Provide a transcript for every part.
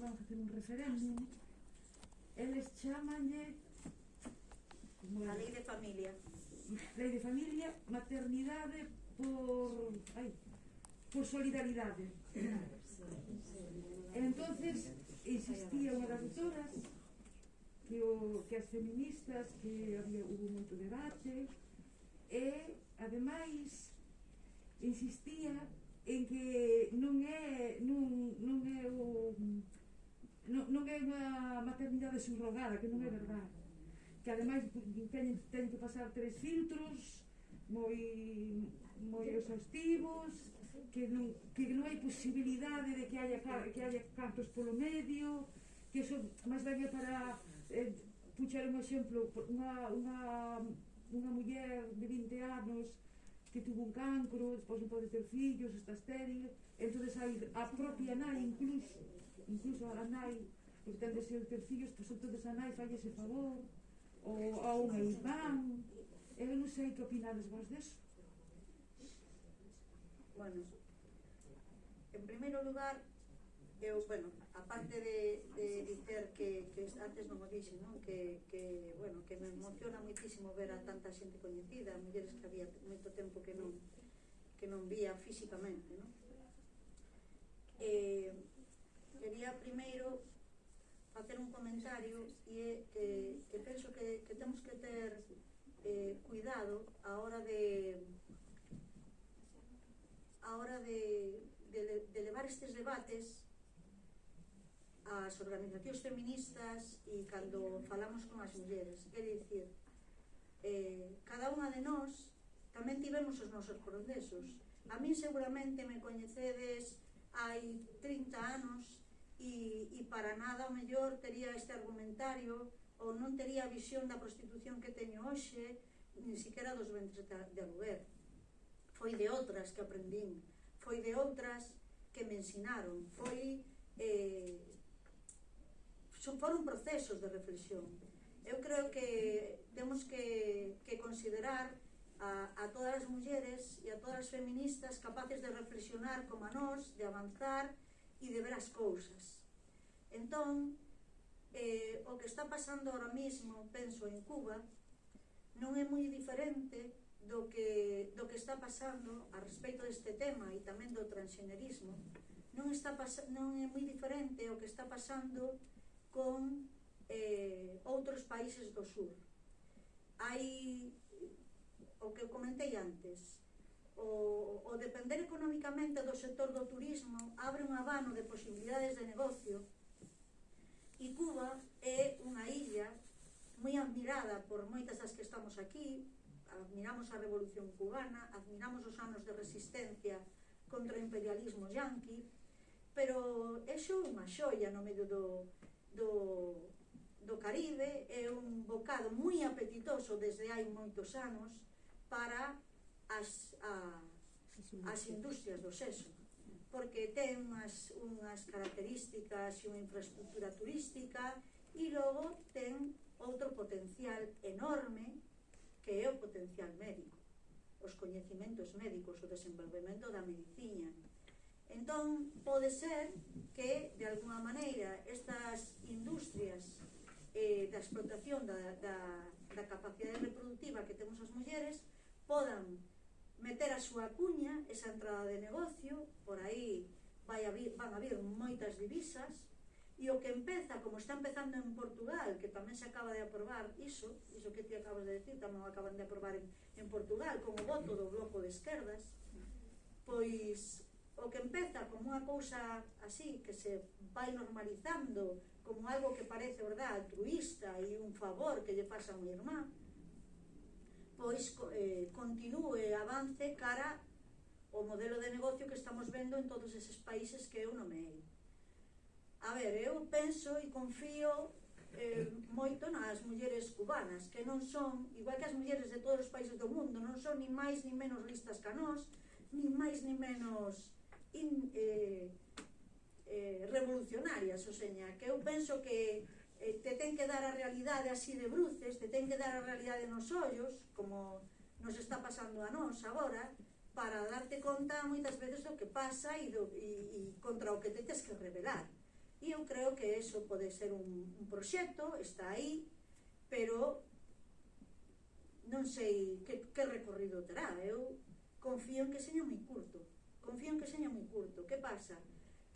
van facer un referéndum, eles chamanlle como a lei de familia. Lei de familia, maternidade por ai, por solidaridade. entonces existía unha das autoras que, o, que as feministas que había hubo moito debate e ademais insistía en que non é non, non é o non, non é unha maternidade subrogada, que non é verdade. Que ademais teñen, teñen que pasar tres filtros moi moi exhaustivos, que non, que non hai posibilidade de que haya, que haya cantos polo medio, que eso máis ben é para eh, puxar un exemplo, unha, unha, unha muller de 20 anos que tuvo un cancro, despois non pode ter fillos, está estéril, entonces hai a propia nai incluso incluso a nai que ten deseo ter fillos, pois entonces a nai falle ese favor, ou a un irmán, eu non sei que opinades vos deso. Bueno, en primeiro lugar, eu, bueno, aparte de, de dicer que, que antes non o dixen, non? Que, que, bueno, que me emociona moitísimo ver a tanta xente coñecida, mulleres que había moito tempo que non que non vía físicamente, non? Eh, quería primeiro facer un comentario e é que que penso que, que temos que ter eh, cuidado a hora de a hora de, de, de levar estes debates ás organizacións feministas e cando falamos con as mulleres. É dicir eh, cada unha de nós tamén tivemos os nosos procesos a min seguramente me coñecedes hai 30 anos e, e para nada o mellor tería este argumentario ou non tería a visión da prostitución que teño hoxe, nin siquiera dos ventres de aluguer. Foi de outras que aprendín, foi de outras que me ensinaron, foi... Eh, son, foron procesos de reflexión. Eu creo que temos que, que considerar a, a todas as mulleres e a todas as feministas capaces de reflexionar como a nós, de avanzar, e de ver as cousas. Entón, eh, o que está pasando ahora mismo, penso en Cuba, non é moi diferente do que, do que está pasando a respecto deste tema e tamén do transgenerismo, non, está non é moi diferente o que está pasando con eh, outros países do sur. Hai o que comentei antes, o, o depender económicamente do sector do turismo abre un abano de posibilidades de negocio. E Cuba é unha illa moi admirada por moitas das que estamos aquí. Admiramos a revolución cubana admiramos os anos de resistencia contra o imperialismo yanqui pero é xo unha xoia no medio do, do, do Caribe é un bocado moi apetitoso desde hai moitos anos para as, a, as industrias do sexo porque ten unhas, unhas características e unha infraestructura turística e logo ten outro potencial enorme que é o potencial médico os coñecimentos médicos, o desenvolvemento da medicina. Entón, pode ser que, de alguna maneira, estas industrias eh, da explotación da, da, da capacidade reproductiva que temos as mulleres podan meter a súa cuña, esa entrada de negocio, por aí vai a vir, van a vir moitas divisas, e o que empeza, como está empezando en Portugal, que tamén se acaba de aprobar iso, iso que ti acabas de decir, tamén acaban de aprobar en, en Portugal, como voto do bloco de esquerdas, pois o que empeza como unha cousa así, que se vai normalizando, como algo que parece, verdad, altruista e un favor que lle pasa a unha irmán, pois eh, continúe, avance cara o modelo de negocio que estamos vendo en todos eses países que eu nomeei. A ver, eu penso e confío eh, moito nas mulleres cubanas, que non son, igual que as mulleres de todos os países do mundo, non son ni máis ni menos listas que nós, ni máis ni menos in, eh, eh, revolucionarias, o seña, que eu penso que eh, te ten que dar a realidade así de bruces, te ten que dar a realidade nos ollos, como nos está pasando a nós agora, para darte conta moitas veces do que pasa e, do, e, e contra o que te tens que revelar. E eu creo que eso pode ser un, un proxecto, está aí, pero non sei que, que recorrido terá. Eu confío en que seña moi curto. Confío en que seña moi curto. Que pasa?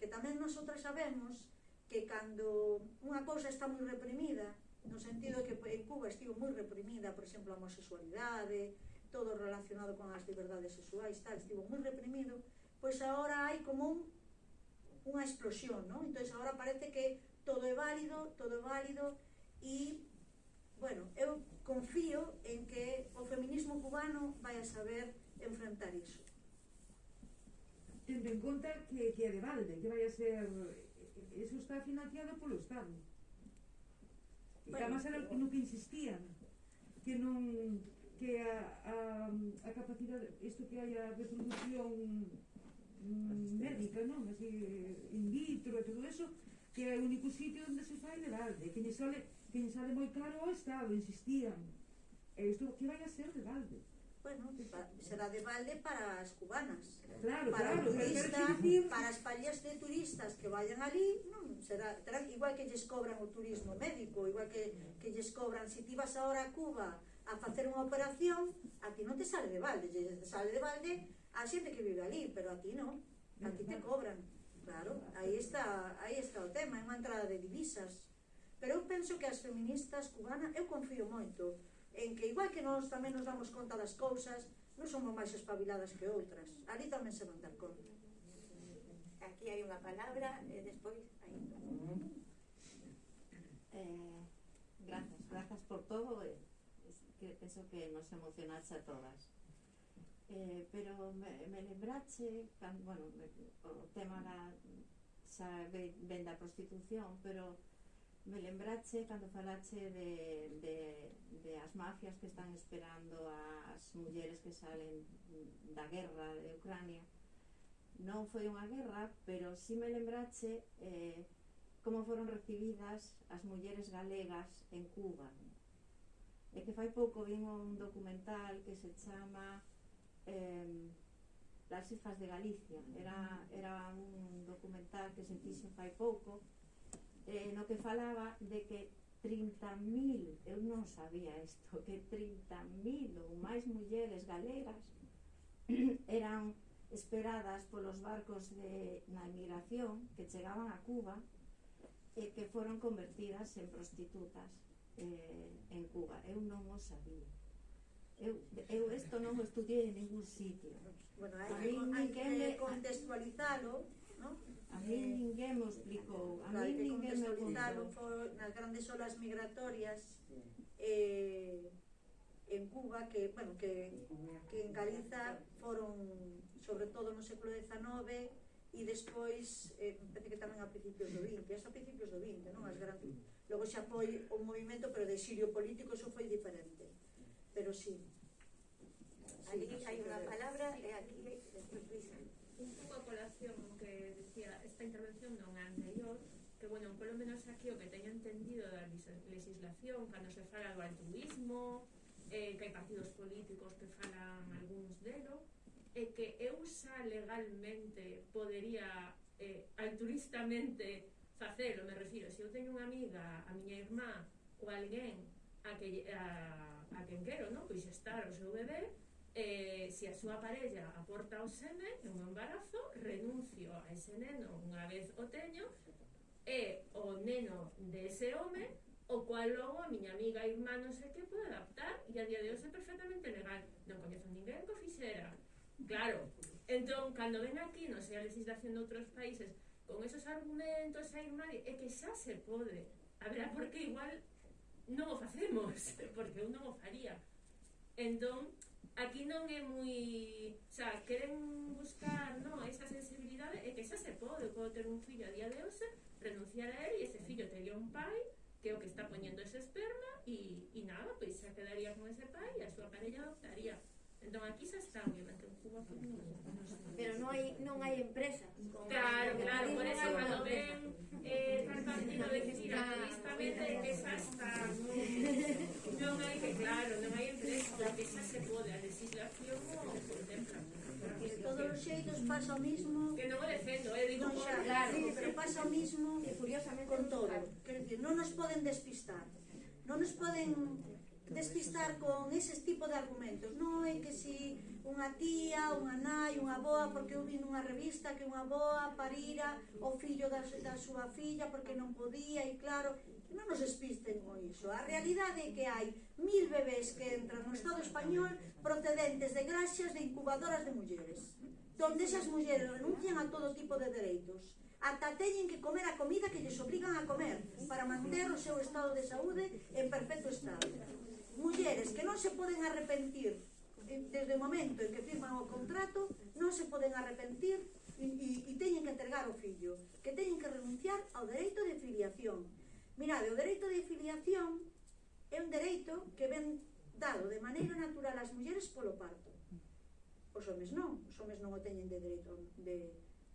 Que tamén nosotras sabemos que cando unha cousa está moi reprimida, no sentido que en Cuba estivo moi reprimida, por exemplo, a homosexualidade, todo relacionado con as liberdades sexuais, tal, estivo moi reprimido, pois agora hai como un, unha explosión, non? Entón, agora parece que todo é válido, todo é válido, e, bueno, eu confío en que o feminismo cubano vai a saber enfrentar iso. Tendo en conta que, que é de balde, que vai a ser eso está financiado polo Estado. E bueno, además era no que insistían que non que a, a, a capacidade isto que hai a reproducción mm, médica, non? Así, in vitro e todo eso que é o único sitio onde se fai de balde que lle sale, que lle sale moi caro o Estado insistían e isto que vai a ser de balde bueno, será de balde para as cubanas, claro, para claro, turistas, para as pallas de turistas que vayan ali, non, será, terá, igual que lles cobran o turismo médico, igual que, que lles cobran, se ti vas ahora a Cuba a facer unha operación, a ti non te sale de balde, lle sale de balde a xente que vive ali, pero a ti non, a ti te cobran, claro, aí está, aí está o tema, é unha entrada de divisas, pero eu penso que as feministas cubanas, eu confío moito, en que igual que nós tamén nos damos conta das cousas, non somos máis espabiladas que outras. Ali tamén se van dar conta. Aquí hai unha palabra e despois hai. Eh, gracias, gracias por todo. Eh, que penso que nos emocionaxe a todas. Eh, pero me, me lembrache, can, bueno, me, o tema da, xa ven da prostitución, pero me lembrache cando falache de, de, de as mafias que están esperando as mulleres que salen da guerra de Ucrania. Non foi unha guerra pero si sí me lembrache eh, como foron recibidas as mulleres galegas en Cuba. E que fai pouco vimos un documental que se chama eh, Las hijas de Galicia. Era, era un documental que se fixo fai pouco eh, no que falaba de que 30.000, eu non sabía isto, que 30.000 ou máis mulleres galegas eran esperadas polos barcos de, na emigración que chegaban a Cuba e que foron convertidas en prostitutas eh, en Cuba. Eu non o sabía. Eu, eu esto non o estudiei en ningún sitio. Bueno, hai, hai que contextualizalo No? A mí ninguén me explicou, a mí ninguén me contou. nas grandes olas migratorias eh, en Cuba, que, bueno, que, que en Galiza foron, sobre todo no século XIX, e despois, eh, parece que tamén a principios do 20, eso a principios do 20, non? As grandes. Logo xa foi un movimento, pero de sirio político eso foi diferente. Pero sí. Ali hai unha palabra e eh, aquí despois Luisa un pouco a colación que decía esta intervención non anterior, que, bueno, polo menos aquí o que teño entendido da legislación, cando se fala do altruismo, eh, que hai partidos políticos que falan algúns delo, é eh, que eu xa legalmente podería eh, altruistamente facelo, me refiro, se eu teño unha amiga, a miña irmá ou alguén a, que, a, a quen quero, non? Pois estar o seu bebé, eh, se a súa parella aporta o semen en un embarazo, renuncio a ese neno unha vez o teño e o neno de ese home o cual logo a miña amiga, irmá, non sei que, pode adaptar e a día de hoxe é perfectamente legal. Non coñezo ninguén que fixera. Claro, entón, cando ven aquí, non sei a legislación de outros países, con esos argumentos, a irmá, é que xa se pode. A verá, porque igual non o facemos, porque eu non o faría. Entón, aquí non é moi, xa, queren buscar, non, esa sensibilidade e que xa se pode, pode ter un fillo a día de hoxe, renunciar a él e ese fillo teria un pai que é o que está poñendo ese esperma e, e nada, pois xa quedaría con ese pai e a súa parella adoptaría. Entón aquí xa está, obviamente, en Cuba pues, non, non. Pero non hai, non hai empresa. Con claro, claro, por eso cando ven eh, tal partido de que mira, ah, que xa está. Non hai que, claro, non hai empresa, porque xa se pode, a legislación o contempla. Porque todos os xeitos pasa o mismo. Que non o defendo, eh, digo, non, xa, claro, sí, pero pasa o mismo, e, curiosamente con todo. Que non nos poden despistar. Non nos poden despistar con ese tipo de argumentos. Non é que si unha tía, unha nai, unha boa, porque eu vi nunha revista que unha boa parira o fillo da, da súa filla porque non podía e claro, non nos despisten con iso. A realidade é que hai mil bebés que entran no Estado español procedentes de graxas de incubadoras de mulleres, donde esas mulleres renuncian a todo tipo de dereitos ata teñen que comer a comida que lles obrigan a comer para manter o seu estado de saúde en perfecto estado mulleres que non se poden arrepentir desde o momento en que firman o contrato non se poden arrepentir e, e, e teñen que entregar o fillo que teñen que renunciar ao dereito de filiación. Mirade, o dereito de filiación é un dereito que ven dado de maneira natural ás mulleres polo parto. Os homes non os homes non o teñen de dereito de,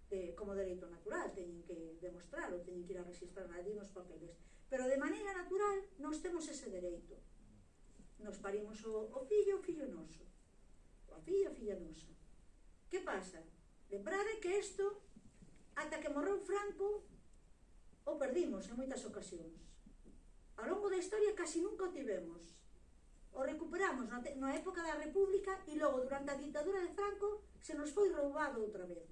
de, como dereito natural teñen que demostrarlo, teñen que ir a registrar ali nos papeles. Pero de maneira natural nós temos ese dereito nos parimos o, o fillo o fillo noso. O fillo a filla nosa. Que pasa? Lembrade que isto, ata que morreu Franco, o perdimos en moitas ocasións. Ao longo da historia casi nunca o tivemos. O recuperamos na, na época da República e logo durante a ditadura de Franco se nos foi roubado outra vez.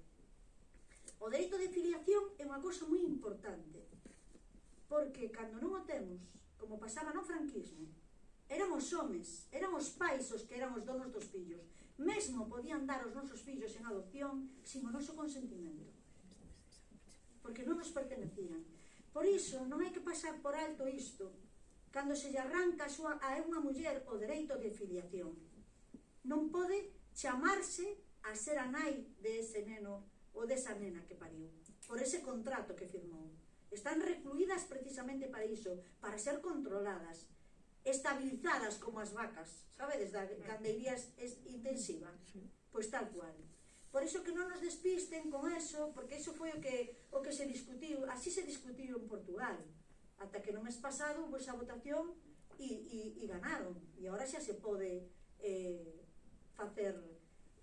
O dereito de filiación é unha cosa moi importante, porque cando non o temos, como pasaba no franquismo, eran os homes, eran os pais os que eran os donos dos fillos. Mesmo podían dar os nosos fillos en adopción sin o noso consentimento. Porque non nos pertenecían. Por iso, non hai que pasar por alto isto, cando se lle arranca a, súa, a unha muller o dereito de filiación. Non pode chamarse a ser a nai de ese neno ou desa nena que pariu, por ese contrato que firmou. Están recluídas precisamente para iso, para ser controladas, estabilizadas como as vacas, sabedes, da candeiría intensiva, pois tal cual. Por iso que non nos despisten con eso, porque iso foi o que, o que se discutiu, así se discutiu en Portugal, ata que non mes pasado houve esa votación e, e, e ganaron, e agora xa se pode eh, facer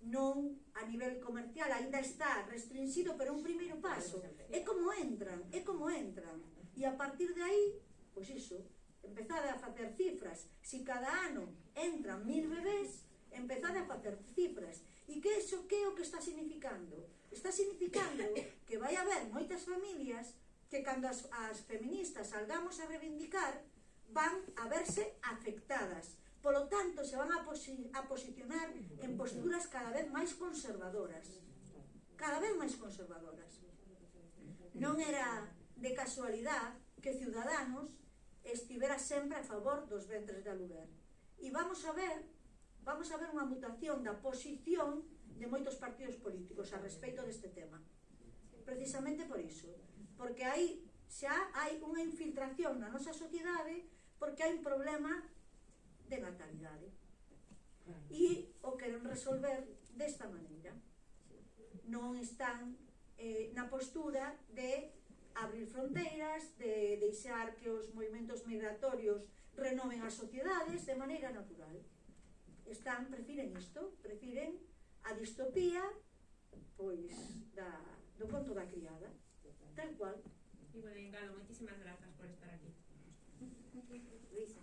non a nivel comercial, aínda está restringido, pero un primeiro paso. É como entran, é como entran. E a partir de aí, pois iso, empezade a facer cifras, si cada ano entran mil bebés, empezade a facer cifras. E que iso que é o que está significando? Está significando que vai haber moitas familias que cando as, as feministas salgamos a reivindicar van a verse afectadas. Polo tanto, se van a, posi a posicionar en posturas cada vez máis conservadoras. Cada vez máis conservadoras. Non era de casualidade que Ciudadanos estivera sempre a favor dos ventres de aluguer. E vamos a ver, vamos a ver unha mutación da posición de moitos partidos políticos a respecto deste tema. Precisamente por iso, porque aí xa hai unha infiltración na nosa sociedade porque hai un problema de natalidade. E o queren resolver desta maneira. Non están eh, na postura de abrir fronteiras, de deixar que os movimentos migratorios renoven as sociedades de maneira natural. Están, prefiren isto, prefiren a distopía pois da, do conto da criada, tal cual. E bueno, Engalo, moitísimas grazas por estar aquí. Luisa.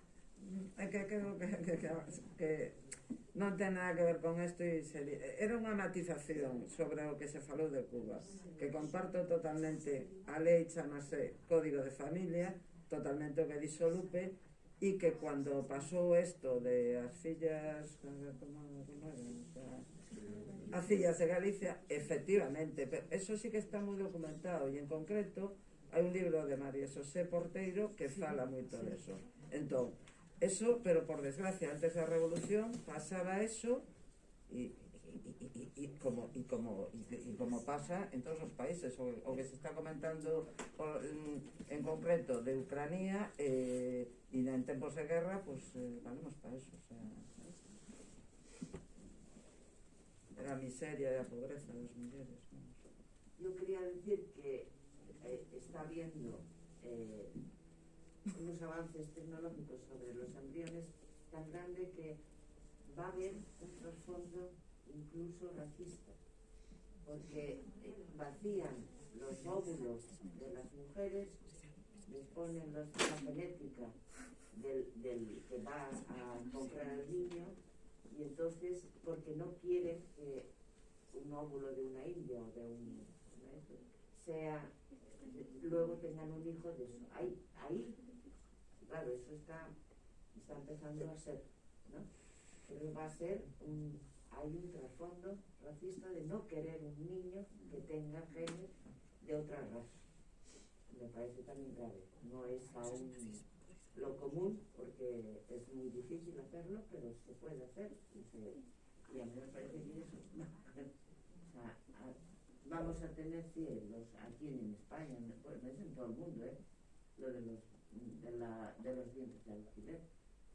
É que creo que, que, que, que non ten nada que ver con isto e sería, era unha matización sobre o que se falou de Cuba que comparto totalmente a lei chamase Código de Familia totalmente o que dixo Lupe e que cando pasou isto de as fillas como, como era, o sea, as fillas de Galicia efectivamente, pero eso sí que está moi documentado e en concreto hai un libro de María Xosé Porteiro que fala moito sí, de eso. Entón, eso, pero por desgracia antes da revolución pasaba eso e como, e, como, e como pasa en todos os países o, o que se está comentando en, en concreto de Ucrania eh, e en tempos de guerra pues eh, valemos para eso o sea, era a miseria e a pobreza das mulleres ¿no? Yo quería decir que eh, está habiendo eh, unos avances tecnológicos sobre los embriones tan grande que va a haber un trasfondo incluso racista. porque eh, vacían los óvulos de las mujeres, les ponen los- la genética del, del que va a comprar al niño y entonces porque no quieren que un óvulo de una india o de un sea luego tengan un hijo de eso ahí ahí claro eso está está empezando a ser ¿no? pero va a ser un hay un trasfondo racista de no querer un niño que tenga genes de otra raza me parece también grave no es aún lo común porque es muy difícil hacerlo pero se puede hacer y, se, y a mí me parece que eso o sea, vamos a tener cielos aquí en España en, bueno, es en todo el mundo ¿eh? lo de los de, la, de los dientes de alquiler,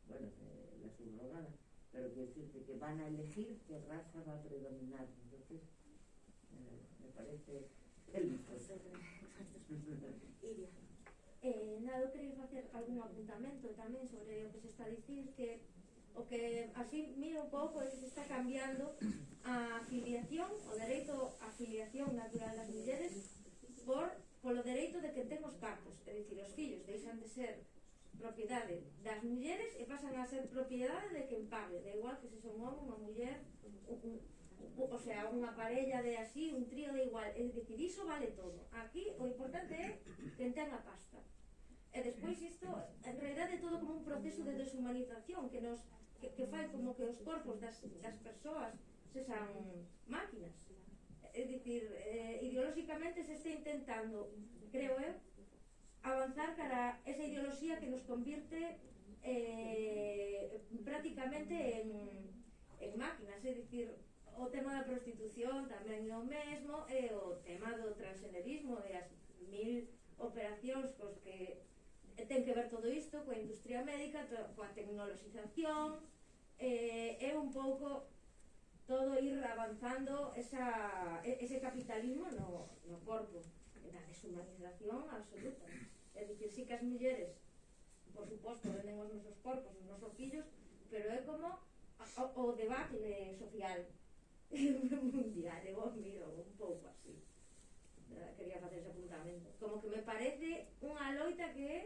bueno, de la subrogada, pero quiere decirte que van a elegir qué raza va a predominar. Entonces, eh, me parece el Iria. Eh, nada, queréis hacer algún apuntamento tamén sobre o que se está a dicir que o que así miro un pouco é que se está cambiando a afiliación, o dereito a afiliación natural das mulleres por polo dereito de que temos cartos, é dicir, os fillos deixan de ser propiedade das mulleres e pasan a ser propiedade de quen pague, da igual que se son homo, unha muller, un, un, un, o sea, unha parella de así, un trío de igual, é dicir, iso vale todo. Aquí o importante é quen ten a pasta. E despois isto, en realidad, é todo como un proceso de deshumanización que nos que, que fai como que os corpos das, das persoas sexan máquinas é dicir, eh, ideolóxicamente se está intentando, creo eu, avanzar cara esa ideoloxía que nos convirte eh, prácticamente en, en máquinas, é dicir, o tema da prostitución tamén é o mesmo, e eh, o tema do transgenerismo e as mil operacións cos que ten que ver todo isto coa industria médica, coa tecnoloxización, eh, é un pouco todo ir avanzando esa, ese capitalismo no, no corpo. Da deshumanización absoluta. É dicir, si que as mulleres por suposto venden os nosos corpos os nosos fillos, pero é como o, o debate social mundial. E vos miro un pouco así. Quería facer ese apuntamento. Como que me parece unha loita que é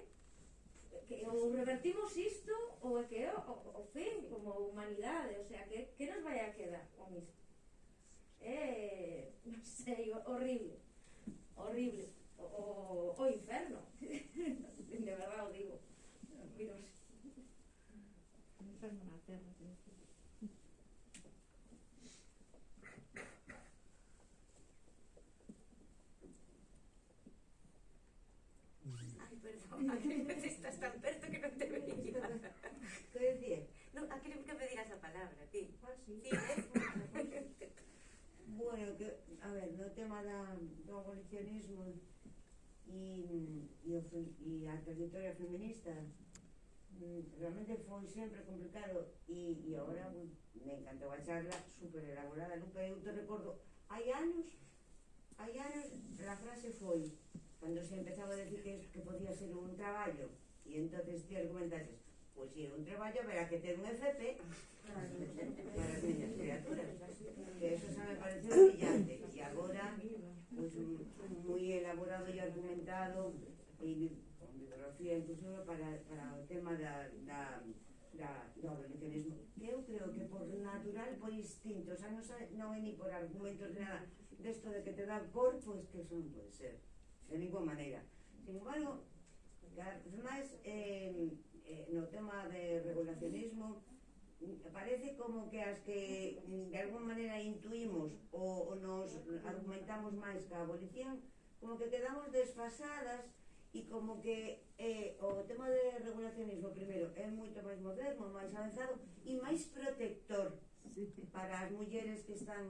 que ou revertimos isto ou é que é o, o fin como humanidade, o sea, que, que nos vai a quedar con isto? É, non sei, horrible, horrible, o, o, o inferno, de verdade o digo, miros. Inferno na terra, tienes que Ay, perdón. Sí, bueno, que, a ver, no tema da, do abolicionismo e, e, o, e a trayectoria feminista. Mm, realmente foi sempre complicado e, e agora me encantou a charla super elaborada nunca eu te recordo hai anos hai anos a frase foi cando se empezaba a decir que, que podía ser un traballo e entonces ti argumentases Pois é un traballo verá que ter un FP para as miñas criaturas. Que eso xa me parece brillante. E agora, pois, moi elaborado e argumentado e con bibliografía incluso para, para o tema da, da, da, do abolicionismo. Eu creo que por natural, por instinto, xa non, non é ni por argumentos nada desto de que te dá cor, pois que eso non pode ser. De ninguna maneira. Sin embargo, cada vez máis... Eh, eh, no tema de regulacionismo parece como que as que mm, de alguma maneira intuimos ou, ou nos argumentamos máis que a abolición como que quedamos desfasadas e como que eh, o tema de regulacionismo primeiro é moito máis moderno, máis avanzado e máis protector para as mulleres que están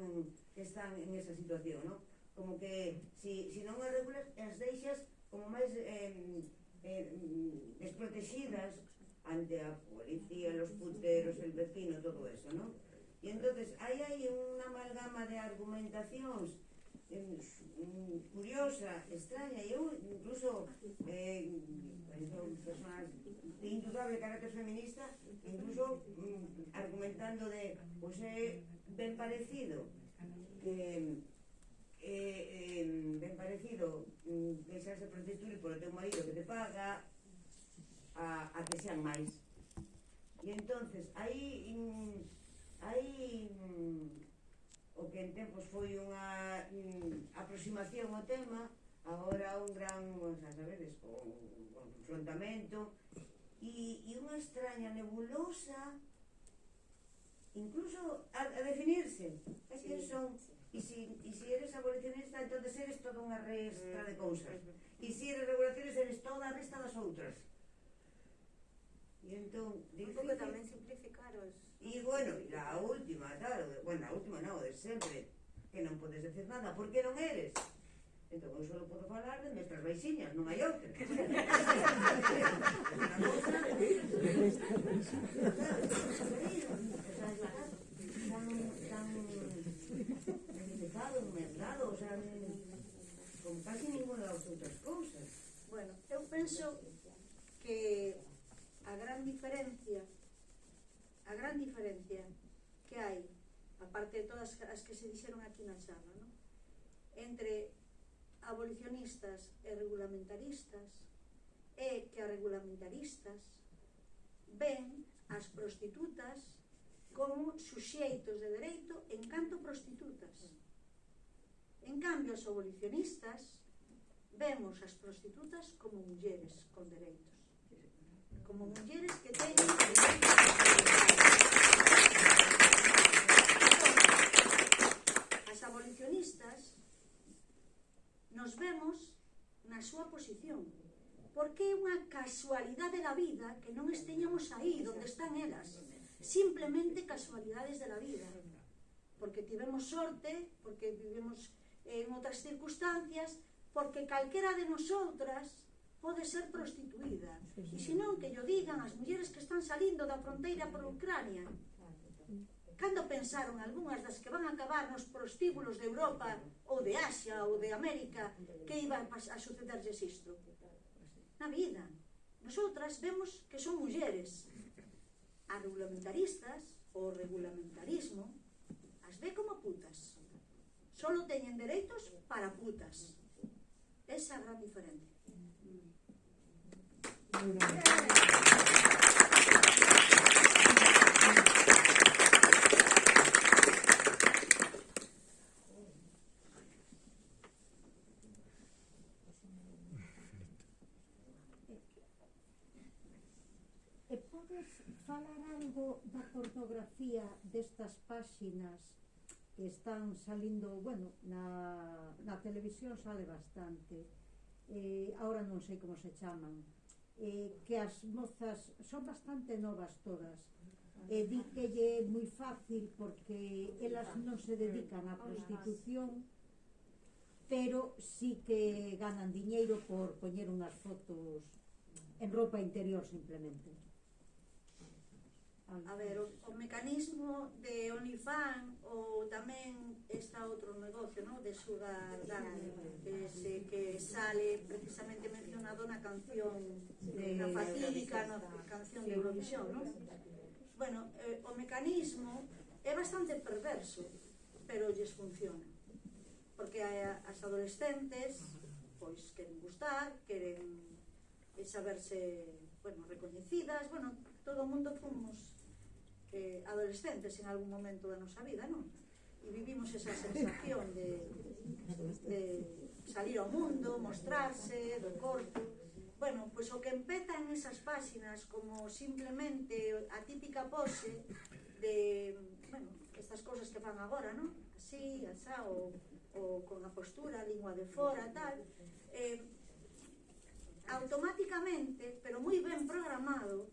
que están en esa situación, ¿no? Como que si, si non as regulas as deixas como máis eh, eh, desprotegidas ante a policía, los puteros, el vecino, todo eso, ¿no? Y entonces ahí hay una amalgama de argumentacións eh, curiosa, extraña, eu incluso eh, personas de indudable carácter feminista, incluso mm, argumentando de, pois pues, é eh, ben parecido que eh, eh, ben parecido mm, deixarse prostituir polo teu marido que te paga a, a que sean máis. E entonces aí in, aí in, o que en tempos foi unha in, aproximación ao tema agora un gran o sea, sabedes, o, un confrontamento e, e unha extraña nebulosa incluso a, a definirse. É que son E si, e si eres abolicionista, entonces eres toda unha resta de cousas. Mm, e se si eres regulacionista, eres toda a resta das outras. E entón, difícil... Un pouco tamén simplificaros. E bueno, a última, claro, bueno, a última non, de sempre, que non podes decir nada, porque non eres. Entón, eu só podo falar de mestas baixiñas, non hai outra. Unha cousa... Mestas baixiñas mercados, mercados, o sea, con casi ninguna das outras cousas. Bueno, eu penso que a gran diferencia a gran diferencia que hai aparte de todas as que se dixeron aquí na sala no? entre abolicionistas e regulamentaristas é que a regulamentaristas ven as prostitutas como suxeitos de dereito en canto prostitutas En cambio, os abolicionistas vemos as prostitutas como mulleres con dereitos. Como mulleres que teñen As abolicionistas nos vemos na súa posición. Porque é unha casualidade da vida que non esteñamos aí onde están elas. Simplemente casualidades da vida. Porque tivemos sorte, porque vivemos en outras circunstancias, porque calquera de nosotras pode ser prostituída. E senón que yo digan as mulleres que están salindo da fronteira por Ucrania. Cando pensaron algunhas das que van a acabar nos prostíbulos de Europa ou de Asia ou de América que iba a sucederlles isto? Na vida. Nosotras vemos que son mulleres. As regulamentaristas, o regulamentarismo, as ve como putas solo teñen dereitos para putas. Esa é a gran diferencia. E podes falar algo da ortografía destas páxinas están salindo, bueno, na, na televisión sale bastante. Eh, ahora non sei como se chaman. Eh, que as mozas son bastante novas todas. E eh, di que lle moi fácil porque elas non se dedican á prostitución, pero sí que ganan diñeiro por poñer unhas fotos en ropa interior simplemente. A ver, o, o mecanismo de OnlyFans ou tamén está outro negocio, no? De Sugar Daddy, que, se, que sale precisamente mencionado na canción de, na fatídica na canción de Eurovisión, no? Bueno, eh, o mecanismo é bastante perverso, pero lles funciona. Porque a, as adolescentes pois queren gustar, queren saberse, bueno, recoñecidas, bueno, todo o mundo fomos eh, adolescentes en algún momento da nosa vida, non? E vivimos esa sensación de, de salir ao mundo, mostrarse, do corpo. Bueno, pois o que empezan esas páxinas como simplemente a típica pose de, bueno, estas cousas que fan agora, non? Así, asá, ou, ou con a postura, a lingua de fora, tal. Eh, automáticamente, pero moi ben programado,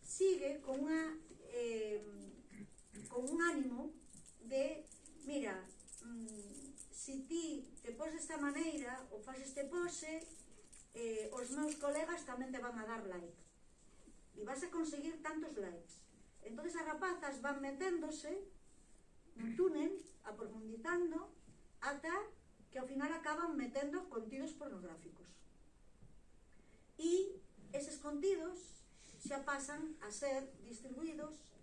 sigue con unha eh, con un ánimo de, mira, mm, si ti te pos desta maneira ou faz este pose, eh, os meus colegas tamén te van a dar like. E vas a conseguir tantos likes. Entón as rapazas van meténdose nun túnel, aprofundizando, ata que ao final acaban metendo contidos pornográficos. E eses contidos xa pasan a ser distribuídos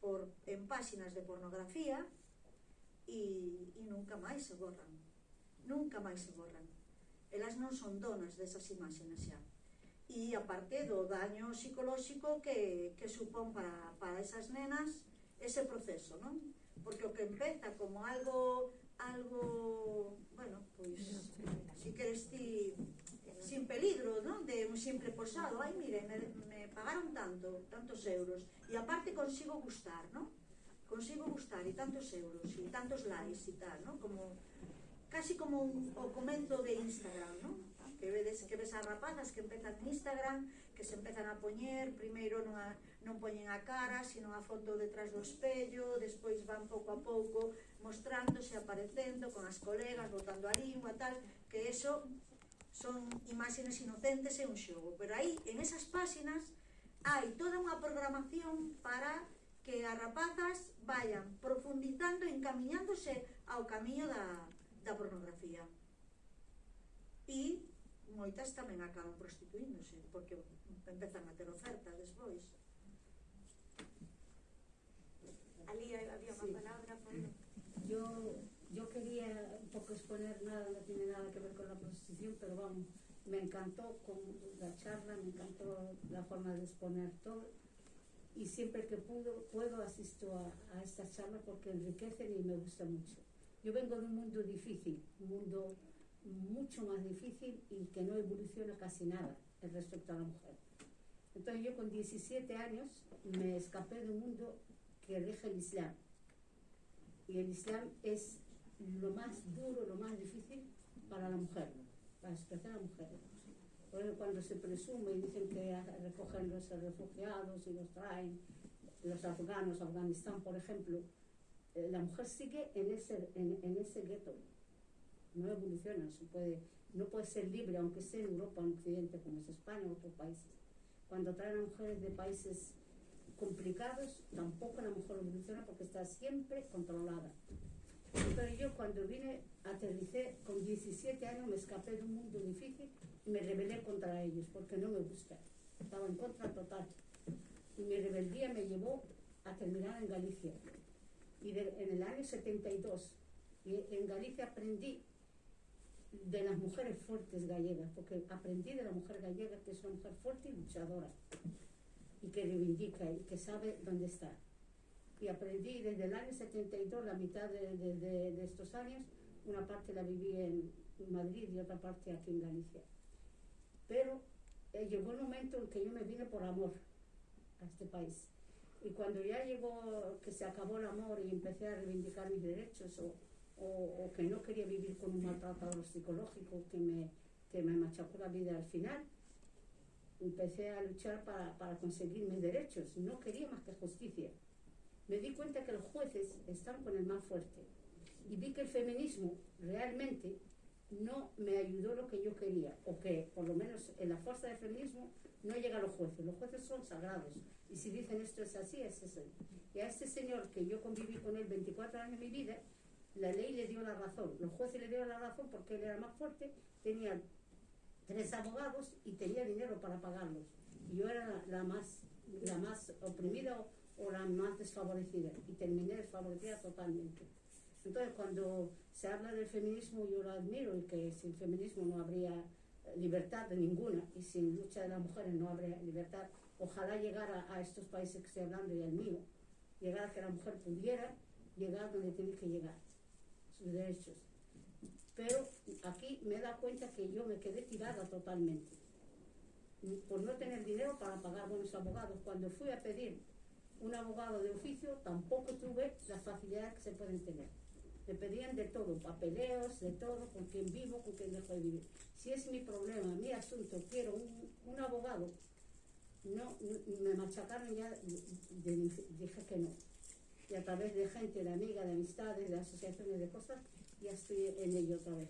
por, en páxinas de pornografía e, e nunca máis se borran. Nunca máis se borran. Elas non son donas desas imaxes xa. E aparte do daño psicolóxico que, que supón para, para esas nenas ese proceso, non? Porque o que empeza como algo algo, bueno, pois, si queres ti sin peligro, non? De un simple posado, ai, mire, me, me pagaron tanto, tantos euros, e aparte consigo gustar, non? Consigo gustar, e tantos euros, e tantos likes, e tal, non? Como, casi como un, o comento de Instagram, non? Que vedes que ves as rapazas que empezan en Instagram, que se empezan a poñer, primeiro non, a, non poñen a cara, sino a foto detrás do espello, despois van pouco a pouco mostrándose, aparecendo con as colegas, botando a lingua, tal, que eso son imaxes inocentes e un xogo, pero aí, en esas páxinas, hai toda unha programación para que as rapazas vayan profundizando e encamiñándose ao camiño da, da pornografía. E moitas tamén acaban prostituíndose, porque empezan a ter oferta despois. Ali había unha sí. palabra, por... Yo yo quería un poco exponer nada, no tiene nada que ver con la prostitución pero vamos, me encantó con la charla, me encantó la forma de exponer todo y siempre que puedo, puedo asisto a, a estas charlas porque enriquecen y me gusta mucho. Yo vengo de un mundo difícil, un mundo mucho más difícil y que no evoluciona casi nada respecto a la mujer. Entonces yo con 17 años me escapé de un mundo que rige el Islam. Y el Islam es lo más duro, lo más difícil para la mujer, para expresar a la mujer. Cuando se presume y dicen que recogen los refugiados y los traen, los afganos, Afganistán, por ejemplo, eh, la mujer sigue en ese, en ese gueto no evoluciona, se puede, no puede ser libre, aunque sea en Europa, en Occidente, como es España o otros países. Cuando traen a mujeres de países complicados, tampoco la mujer evoluciona porque está siempre controlada. Pero yo cuando vine, aterricé con 17 años, me escapé de un mundo difícil y me rebelé contra ellos porque no me gusta. Estaba en contra total. Y mi rebeldía me llevó a terminar en Galicia. Y en el año 72, y en Galicia aprendí de las mujeres fuertes gallegas, porque aprendí de la mujer gallega que es una mujer fuerte y luchadora, y que reivindica y que sabe dónde está. Y aprendí desde el año 72, la mitad de, de, de, de estos años, una parte la viví en Madrid y otra parte aquí en Galicia. Pero eh, llegó el momento en que yo me vine por amor a este país. Y cuando ya llegó, que se acabó el amor y empecé a reivindicar mis derechos, o, o, o que no quería vivir con un maltratador psicológico que me, que me machacó la vida al final, empecé a luchar para, para conseguir mis derechos. No quería más que justicia. Me di cuenta que los jueces están con el más fuerte. Y vi que el feminismo realmente no me ayudó lo que yo quería, o que por lo menos en la fuerza del feminismo no llega a los jueces. Los jueces son sagrados. Y si dicen esto es así, es así. Y a este señor que yo conviví con él 24 años de mi vida, la ley le dio la razón, los jueces le dieron la razón porque él era más fuerte, tenía tres abogados y tenía dinero para pagarlos. Y yo era la, más, la más oprimida o la más desfavorecida y terminé desfavorecida totalmente. Entonces cuando se habla del feminismo yo lo admiro y que sin feminismo no habría libertad de ninguna y sin lucha de las mujeres no habría libertad. Ojalá llegara a estos países que estoy hablando y al mío, llegar a que la mujer pudiera llegar donde tiene que llegar sus derechos. Pero aquí me da cuenta que yo me quedé tirada totalmente. Por no tener dinero para pagar buenos abogados. Cuando fui a pedir un abogado de oficio, tampoco tuve las facilidades que se pueden tener. Me pedían de todo, papeleos, de todo, con quien vivo, con quien dejo de vivir. Si es mi problema, mi asunto, quiero un, un abogado, no, me machacaron ya, dije que no y a través de gente, de amiga, de amistades, de asociaciones, de cosas, ya estoy en ello otra vez.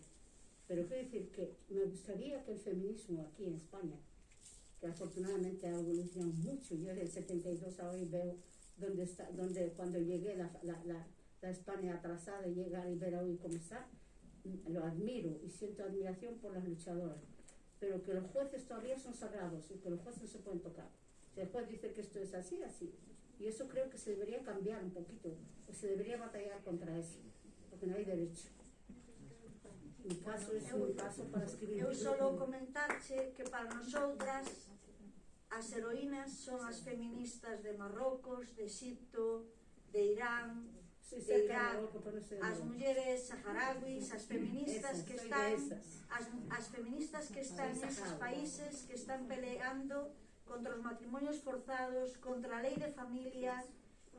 Pero quiero decir que me gustaría que el feminismo aquí en España, que afortunadamente ha evolucionado mucho, yo desde el 72 a hoy veo donde está, donde cuando llegué la, la, la, la España atrasada y llegar y ver hoy cómo está, lo admiro y siento admiración por las luchadoras. Pero que los jueces todavía son sagrados y que los jueces no se pueden tocar. Si el juez dice que esto es así, así. Y eso creo que se debería cambiar un poquito, o se debería batallar contra eso. hai derecho. mi caso é un caso para escribir. Eu solo comentarche que para nosotras as heroínas son as feministas de Marrocos, de Egipto, de Irán, sí, de Irak, as mulleres saharauis, as feministas que están as, as feministas que están neses países que están peleando contra os matrimonios forzados, contra a lei de familia,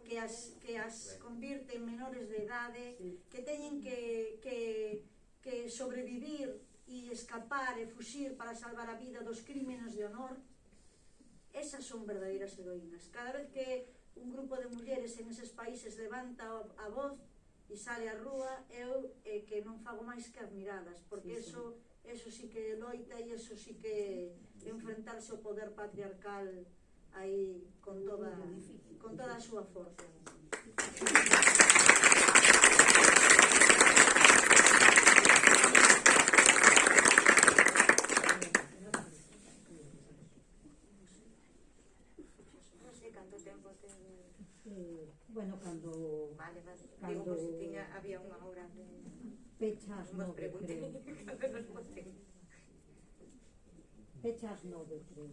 que as, que as convirte en menores de idade, que teñen que, que que sobrevivir e escapar e fuxir para salvar a vida dos crímenes de honor, esas son verdadeiras heroínas. Cada vez que un grupo de mulleres en eses países levanta a voz e sale á rúa, eu eh, que non fago máis que admiradas, porque sí, sí. eso eso sí que loita e eso sí que enfrentarse ao poder patriarcal aí con toda con toda a súa forza. nos pregunten cando nos voten. Fecha as nove, creo.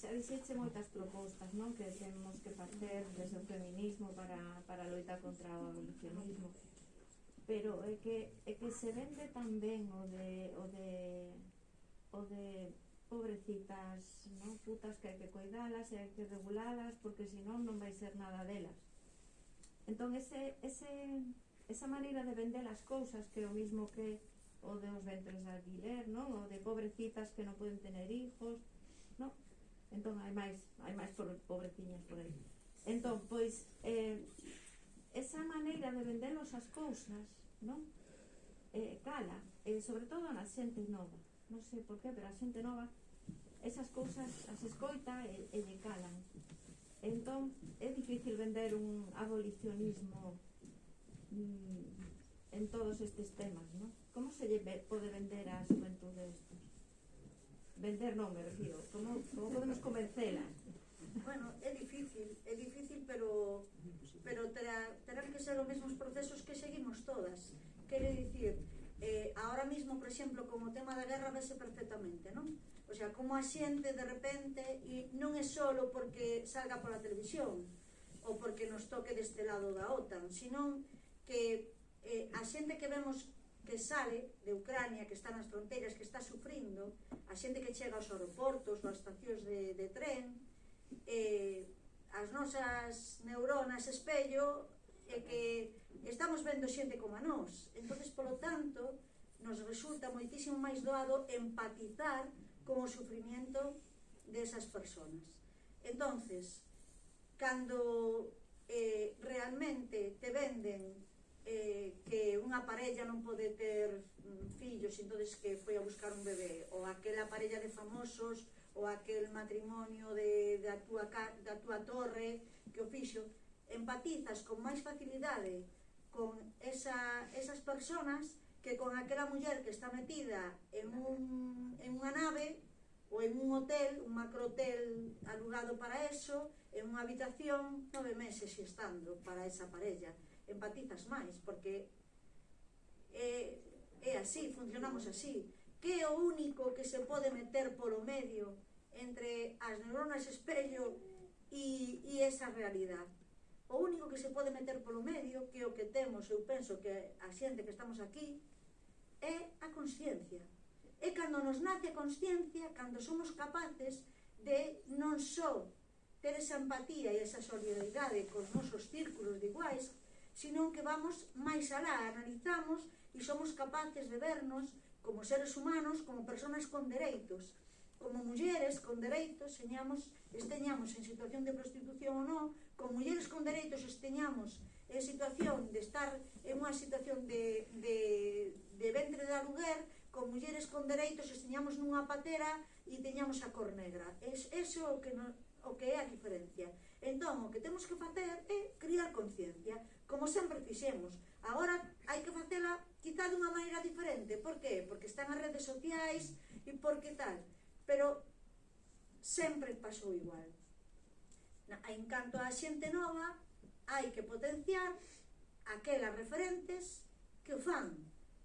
xa dixeche moitas propostas non? que temos que facer desde o feminismo para, para loitar contra o abolicionismo pero é que, é que se vende tamén o de, o de, o de pobrecitas, non? putas que hai que coidalas e hai que regulalas porque senón non vai ser nada delas. Entón, ese, ese, esa maneira de vender as cousas que é o mismo que o de os ventres de alquiler, non? O de pobrecitas que non poden tener hijos, non? Entón, hai máis, hai máis pobreciñas por aí. Entón, pois, eh, esa maneira de vendernos as cousas, non? Eh, cala, eh, sobre todo na xente nova. Non sei por qué, pero a xente nova esas cousas as escoita e, e lle calan. Entón, é difícil vender un abolicionismo mm, en todos estes temas, non? Como se lle pode vender a xuventude isto? Vender non, me refiro. Como, como podemos convencela? bueno, é difícil, é difícil, pero pero terá, terán que ser os mesmos procesos que seguimos todas. Quero dicir, eh, ahora mismo, por exemplo, como o tema da guerra vese perfectamente, non? O sea, como a xente de repente, e non é solo porque salga pola televisión, ou porque nos toque deste lado da OTAN, senón que eh, a xente que vemos que sale de Ucrania, que está nas fronteiras, que está sufrindo, a xente que chega aos aeroportos, ás estacións de, de tren, eh, as nosas neuronas espello e que estamos vendo xente como a nós. Entonces, polo tanto, nos resulta moitísimo máis doado empatizar con o sufrimiento desas personas. Entonces, cando eh, realmente te venden eh, que unha parella non pode ter mm, fillos, entonces que foi a buscar un bebé, ou aquela parella de famosos ou aquel matrimonio de, da, túa, da túa torre que o fixo, empatizas con máis facilidade con esa, esas personas que con aquela muller que está metida en, un, en unha nave ou en un hotel, un macrohotel alugado para eso, en unha habitación nove meses estando para esa parella. Empatizas máis, porque é, é así, funcionamos así que é o único que se pode meter polo medio entre as neuronas espello e, e esa realidade. O único que se pode meter polo medio, que é o que temos, eu penso que a xente que estamos aquí, é a consciencia. É cando nos nace a consciencia, cando somos capaces de non só ter esa empatía e esa solidaridade cos nosos círculos de iguais, senón que vamos máis alá, analizamos e somos capaces de vernos como seres humanos, como personas con dereitos, como mulleres con dereitos, señamos, esteñamos en situación de prostitución ou non, con mulleres con dereitos esteñamos en situación de estar en unha situación de, de, de ventre de aluguer, con mulleres con dereitos esteñamos nunha patera e teñamos a cor negra. Es, eso o que, no, o que é a diferencia. Entón, o que temos que facer é criar conciencia, como sempre fixemos. Agora hai que facela quizá dunha maneira diferente. Por qué? Porque están as redes sociais e porque tal. Pero sempre pasou igual. Na, en canto a xente nova, hai que potenciar aquelas referentes que o fan.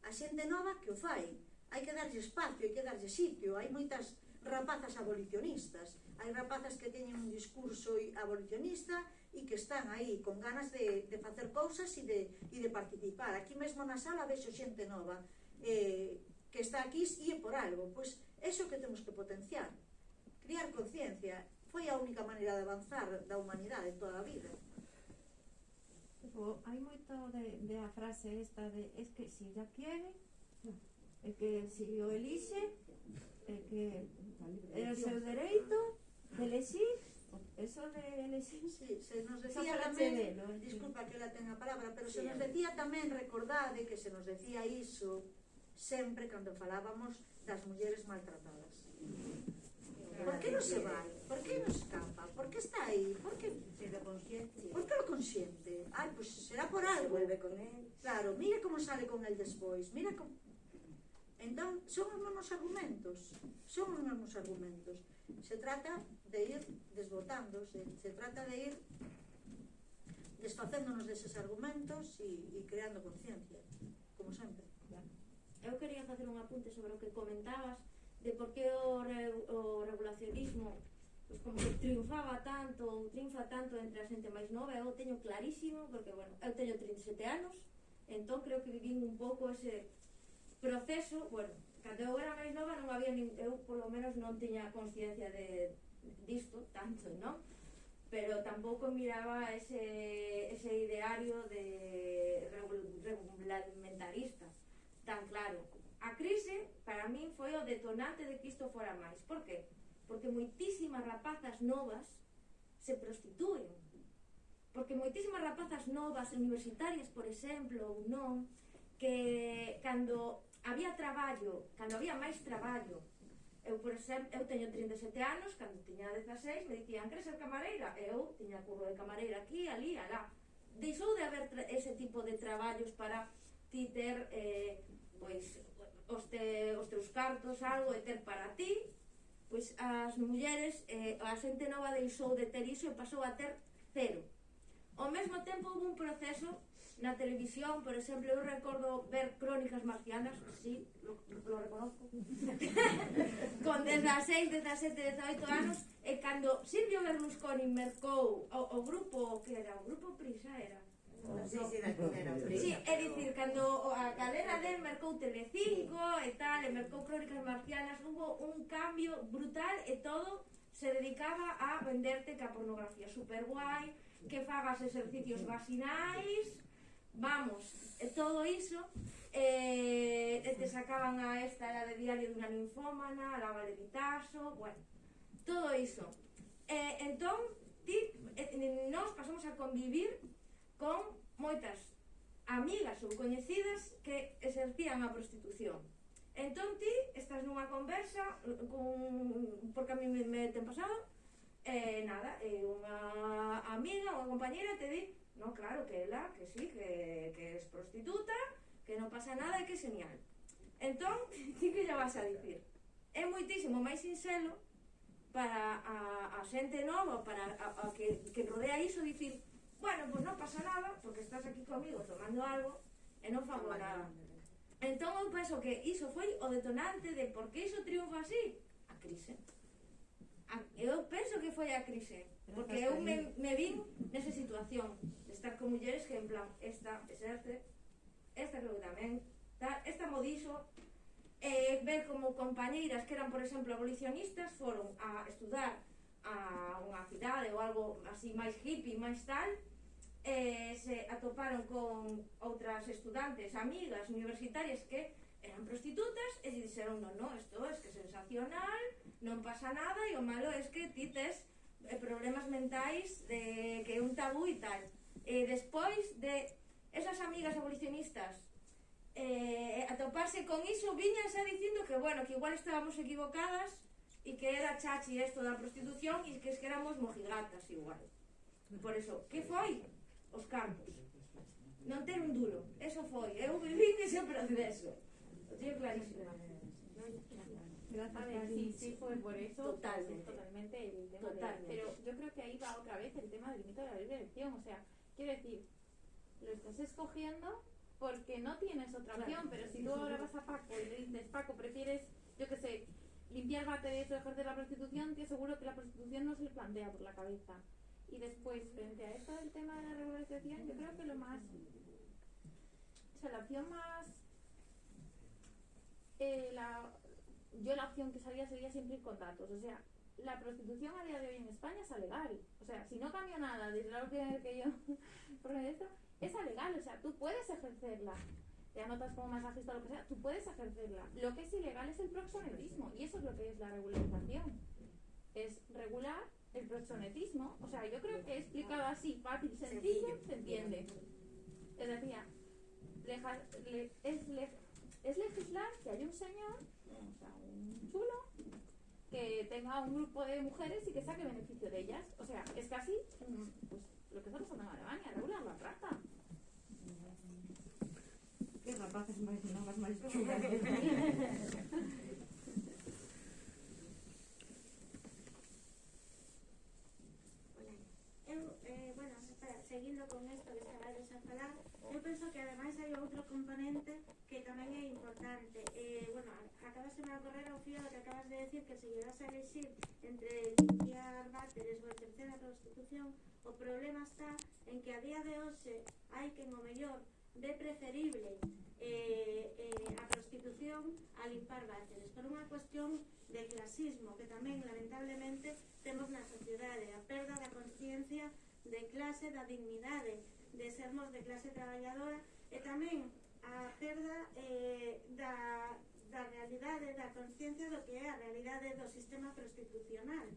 A xente nova que o fai. Hai que darlle espacio, hai que darlle sitio. Hai moitas rapazas abolicionistas. Hai rapazas que teñen un discurso abolicionista e que están aí con ganas de, de facer cousas e de, e de participar. Aquí mesmo na sala vexo xente nova eh, que está aquí e é por algo. Pois eso que temos que potenciar, criar conciencia. Foi a única maneira de avanzar da humanidade toda a vida. Tipo, hai moito de, de a frase esta de es que si ya quiere, é que si o elixe, é que é o seu dereito de elixir Eso de elegir... Sí, se nos decía tamén, disculpa que la ten a palabra, pero se nos decía tamén, recordade que se nos decía iso sempre cando falábamos das mulleres maltratadas. Por que non se vai? Por que non escapa? Por que está aí? Por que será consciente? Por que lo consciente? Ai, pois pues será por algo. Se vuelve con él. Claro, mira como sale con él despois. Mira como... Entón, son os mesmos argumentos, son os mesmos argumentos. Se trata de ir desbotando, se, se trata de ir desfacéndonos deses argumentos e, e creando conciencia, como sempre. Eu quería facer un apunte sobre o que comentabas de por que o, re, o regulacionismo pues como que triunfaba tanto ou triunfa tanto entre a xente máis nova eu teño clarísimo, porque bueno, eu teño 37 anos entón creo que vivín un pouco ese proceso, bueno, cando eu era máis nova non había, nin, eu polo menos non tiña consciencia de disto tanto, non? Pero tampouco miraba ese, ese ideario de regulamentarista tan claro. A crise, para min, foi o detonante de que isto fora máis. Por qué? Porque moitísimas rapazas novas se prostituen. Porque moitísimas rapazas novas, universitarias, por exemplo, ou non, que cando había traballo, cando había máis traballo, eu, por exemplo, eu teño 37 anos, cando tiña 16, me dicían, queres ser camareira? Eu tiña curro de camareira aquí, ali, alá. Deixou de haber ese tipo de traballos para ti ter, eh, pois, os, te, os teus cartos, algo e ter para ti, pois as mulleres, eh, a xente nova deixou de ter iso e pasou a ter cero. Ao mesmo tempo, houve un proceso na televisión, por exemplo, eu recordo ver crónicas marcianas, sí, lo, lo reconozco, con 16, 17, 18 anos, e cando Silvio Berlusconi mercou o, o grupo, que era? O grupo Prisa, era, Sí, sí, sí, é dicir, cando a cadena del mercou Telecinco e tal, e mercou Crónicas Marcianas, hubo un cambio brutal e todo se dedicaba a venderte que a pornografía super guai, que fagas exercicios vaginais, vamos, e todo iso, eh, e te sacaban a esta, a de diario dunha linfómana, a la de Vitaso, bueno, todo iso. Eh, entón, ti, eh, nós pasamos a convivir con moitas amigas ou coñecidas que exercían a prostitución. Entón ti estás nunha conversa eh, con, porque a mí me, me ten pasado E nada, eh, e unha amiga, unha compañera te di, no, claro, que ela, que sí, que, que es prostituta, que non pasa nada e que é genial. Entón, ti que lle vas a dicir? É moitísimo máis sinxelo para a, a xente nova, para a, a que, que rodea iso, dicir, bueno, pois pues non pasa nada, porque estás aquí comigo tomando algo e non fago nada. Entón, eu penso que iso foi o detonante de por que iso triunfa así, a crise a, eu penso que foi a crise, porque eu me, me vin nesa situación de estar con mulleres que en plan esta exerce, esta creo que tamén, tal, esta modiso, e eh, ver como compañeiras que eran, por exemplo, abolicionistas foron a estudar a unha cidade ou algo así máis hippie, máis tal, e eh, se atoparon con outras estudantes, amigas, universitarias que eran prostitutas e dixeron non, non, isto é es que sensacional, non pasa nada e o malo é es que ti tes eh, problemas mentais de que é un tabú e tal. E despois de esas amigas abolicionistas eh, atoparse con iso, viñan xa dicindo que, bueno, que igual estábamos equivocadas e que era chachi esto da prostitución e que es que éramos mojigatas igual. Por eso, que foi? Os campos. Non ter un duro. Eso foi. Eu vivi ese proceso. Clarísimo. Gracias, A ver, sí, sí fue por eso. Totalmente. totalmente el tema de- Totalmente. pero yo creo que ahí va otra vez el tema del mito de la libre elección. O sea, quiero decir, lo estás escogiendo porque no tienes otra Claro. opción, pero si tú ahora vas a Paco y le dices, Paco, prefieres, yo qué sé, limpiar váteres o ejercer la prostitución, te aseguro que la prostitución no se le plantea por la cabeza. Y después, frente a esto del tema de la regularización, yo creo que lo más. O sea, la opción más. Eh, la, yo la opción que salía sería siempre ir con datos. O sea, la prostitución a día de hoy en España es alegal. O sea, si no cambia nada desde la última vez que yo esto, es alegal. O sea, tú puedes ejercerla. Te anotas como masajista o lo que sea, tú puedes ejercerla. Lo que es ilegal es el proxenetismo. Y eso es lo que es la regularización. Es regular el proxenetismo. O sea, yo creo que explicado así, fácil, sencillo, se entiende. Es decir, es, le- es legislar que haya un señor, o sea, un chulo, que tenga un grupo de mujeres y que saque beneficio de ellas. O sea, es casi pues, lo que está pasando en Alemania, regular la trata. Que rapaces máis novas, máis se me a correr a que acabas de decir que se llegas a elegir entre limpiar váteres ou a terceira constitución, o problema está en que a día de hoxe hai que o mellor ve preferible eh, eh, a prostitución a limpar váteres por unha cuestión de clasismo que tamén lamentablemente temos na sociedade a perda da conciencia de clase, da dignidade de sermos de clase traballadora e tamén a perda eh, da da realidade, da conciencia do que é a realidade do sistema prostitucional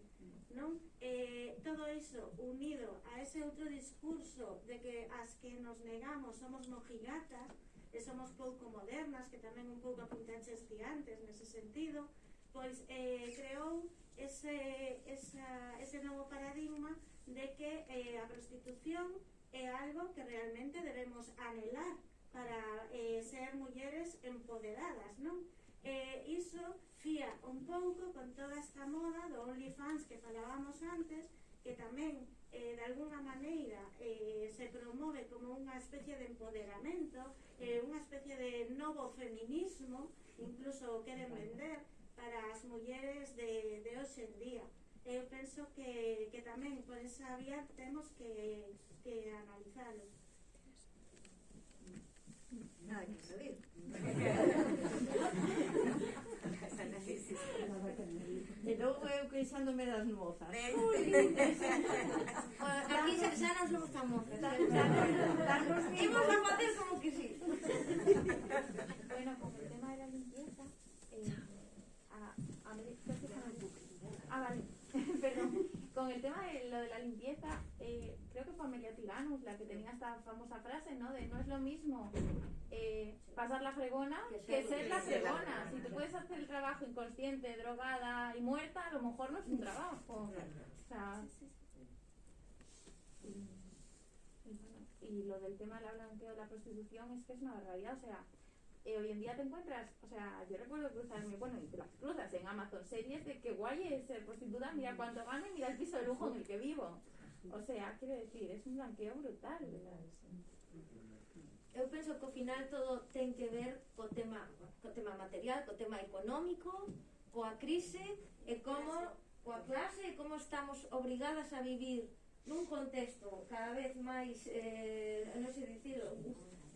non? Eh, todo iso unido a ese outro discurso de que as que nos negamos somos mojigatas e somos pouco modernas que tamén un pouco apuntaches gigantes nese sentido pois eh, creou ese, esa, ese novo paradigma de que eh, a prostitución é algo que realmente debemos anhelar para eh, ser mulleres empoderadas, non? eh, iso fía un pouco con toda esta moda do OnlyFans que falábamos antes, que tamén, eh, de alguna maneira, eh, se promove como unha especie de empoderamento, eh, unha especie de novo feminismo, incluso o queren vender para as mulleres de, de hoxe en día. Eu penso que, que tamén por esa vía temos que, que analizalo. Nada que saber. queixándome das mozas. Ui, Aquí xa, xa non somos tan mozas. Imos a facer como que sí. Con el tema de lo de la limpieza, eh, creo que fue Amelia Tiganus la que tenía esta famosa frase, ¿no? De no es lo mismo eh, pasar la fregona que ser la fregona. Si tú puedes hacer el trabajo inconsciente, drogada y muerta, a lo mejor no es un trabajo. O sea, y, y bueno, y lo del tema del blanqueo de la prostitución es que es una barbaridad, o sea, eh, hoy en día te encuentras, o sea, yo recuerdo cruzarme, bueno, y te las cruzas en Amazon, series de que guay es ser prostituta, mira cuánto gano y mira el piso de lujo en el que vivo. O sea, quiero decir, es un blanqueo brutal. ¿verdad? Eu penso que ao final todo ten que ver co tema, co tema material, co tema económico, coa crise e como coa clase e como estamos obrigadas a vivir nun contexto cada vez máis, eh, non sei dicilo,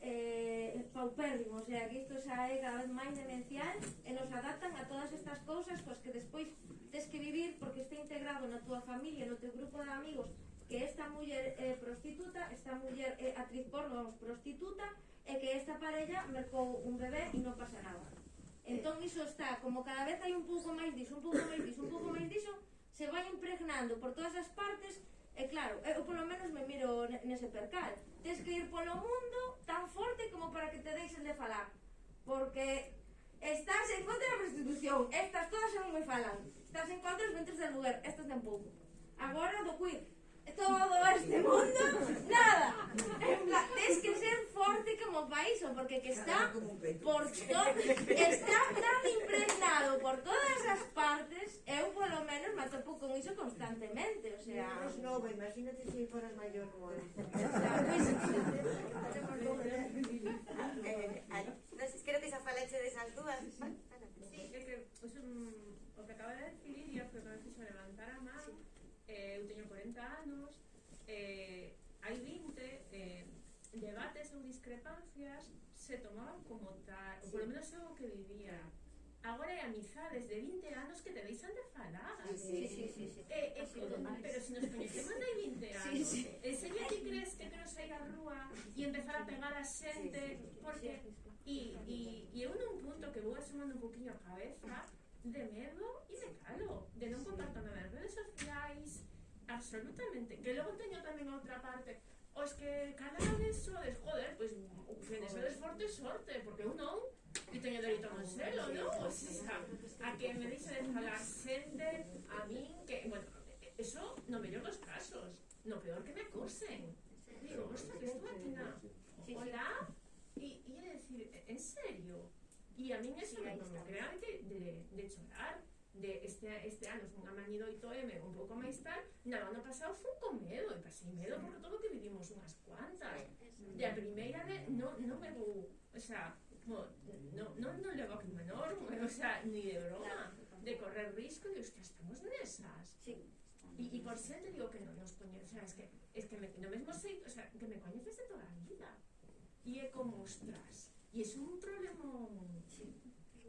eh, paupérrimo, o sea, que isto xa é cada vez máis demencial e nos adaptan a todas estas cousas cos que despois tes que vivir porque está integrado na túa familia, no teu grupo de amigos que esta muller é eh, prostituta, esta muller é eh, actriz porno prostituta e que esta parella mercou un bebé e non pasa nada. Entón iso está, como cada vez hai un pouco máis diso, un pouco máis diso, un pouco máis diso, se vai impregnando por todas as partes E claro, eh, eu polo menos me miro nese percal. Tes que ir polo mundo tan forte como para que te deixen de falar. Porque estás en contra da prostitución, estas todas xa non me falan. Estás en contra dos ventres del lugar, estas tampouco. Agora do queer, todo este mundo, nada. En plan, tens que ser forte como país, porque que está por todo, está tan impregnado por todas as partes, eu polo menos me atopo con iso constantemente, o sea... Pois nova, imagínate se si foras maior como eu. Non sei, creo que xa falaxe desas dúas. Sí, eu un, o que acaba de decir, e o que acaba de levantar a mano, eh, eu teño 40 anos, eh, hai 20, eh, debates ou discrepancias se tomaban como tal, sí. ou polo menos é o que vivía. Agora é amizades de 20 anos que te deixan de falar. Sí, sí, sí, sí, sí. Eh, eh, pero se si nos coñecemos hai 20 anos, sí, sí. eh, se ti crees que quero sair á rúa e empezar a pegar a xente, sí, sí, sí, porque... E, e, e eu nun punto que vou asomando un poquinho a cabeza, remedo y me calo, de no comparto nada en redes sociales, absolutamente. Que luego tengo también otra parte, o es que calar eso es, joder, pues que eso es fuerte sorte, porque uno y tenía derecho a hacerlo, ¿no? O sea, a que me dicen a la gente, a mí, que, bueno, eso no me dio los casos, no peor que me acosen. Digo, ostras, que estuvo aquí, Hola, y, y decir, ¿en serio? E a min eso me, me crea de, de, de chorar de este, este ano fun a mañi do 8M un pouco máis tal, na ano pasado fun con medo, e pasei medo porque todo o que vivimos unhas cuantas. De a primeira vez non, non me vou, o sea, no, non, non, non levo aquí menor, o sea, ni de broma, de correr risco, e hostia, estamos nesas. Sí. E, e por xente digo que non nos coñece, o sea, es que, es que me, no mesmo sei, o sea, que me coñeces de toda a vida. E é como, ostras, E es é un problema... Sí.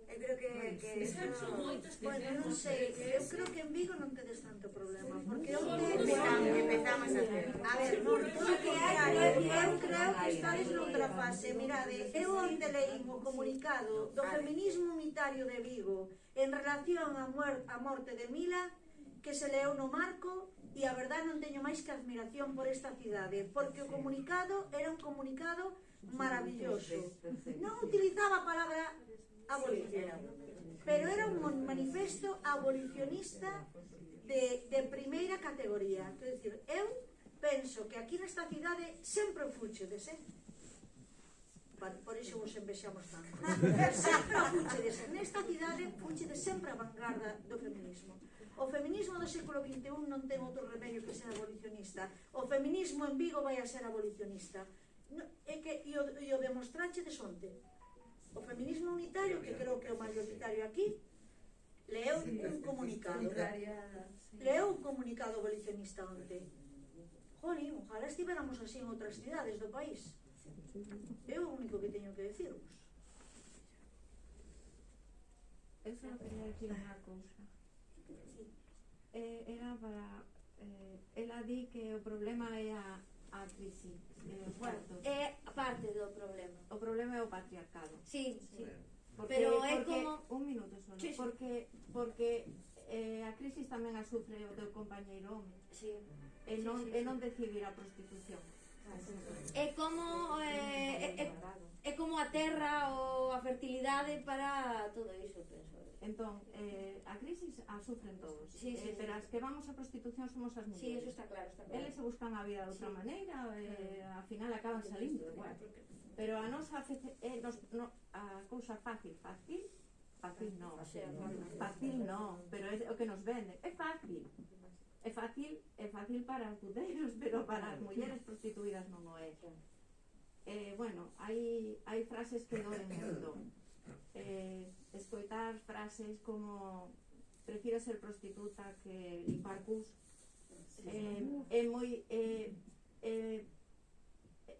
Eu creo que, que eso, bueno, non sei, eu creo que en Vigo non tedes tanto problema, porque eu empezamos a hacer. A ver, non, todo que hai, eu creo que estades noutra fase. Mirade, eu onde leí o comunicado do feminismo unitario de Vigo en relación á morte de Mila, que se leu no marco e a verdad non teño máis que admiración por esta cidade, porque o comunicado era un comunicado maravilloso. Non utilizaba a palabra abolición, pero era un manifesto abolicionista de, de primeira categoría. Quer dizer, eu penso que aquí nesta cidade sempre fuchedes, eh? Por iso vos envexamos tanto. sempre fuchedes. Nesta cidade fuchedes sempre a vanguarda do feminismo. O feminismo do século XXI non ten outro remedio que ser abolicionista. O feminismo en Vigo vai a ser abolicionista. No, é que, e o, e o demostrache de sonte. O feminismo unitario, que creo que é o mayoritario aquí, leu un comunicado. Leu un comunicado abolicionista onte. Jolín, ojalá estivéramos así en outras cidades do país. É o único que teño que decirvos. Eu só quería decir unha cousa. Eh, era para... Eh, ela di que o problema é a, a crisis eh, cuartos. É eh, parte do problema. O problema é o patriarcado. Sí, sí. sí. Porque, Pero é porque, como... Un minuto só, sí, sí. porque, porque eh, a crisis tamén a sufre o teu compañeiro home. Sí. E non, sí, sí, sí. e non decidir a prostitución. É como eh, é, é, é como a terra ou a fertilidade para todo iso, penso. Entón, eh, a crisis a sufren todos. Sí, sí, eh, pero as que vamos a prostitución somos as mulleres. Sí, eso está claro, está claro. Eles se buscan a vida de outra sí. maneira, eh, ao final acaban salindo igual. Pero a nosa eh, nos, no, a cousa fácil, fácil, fácil non. Fácil non, pero é o que nos venden. É fácil é fácil, é fácil para os puteiros, pero para as mulleres prostituídas non o é. Eh, bueno, hai, hai frases que doen moito. Eh, escoitar frases como prefiro ser prostituta que limpar cus eh, é moi eh, eh,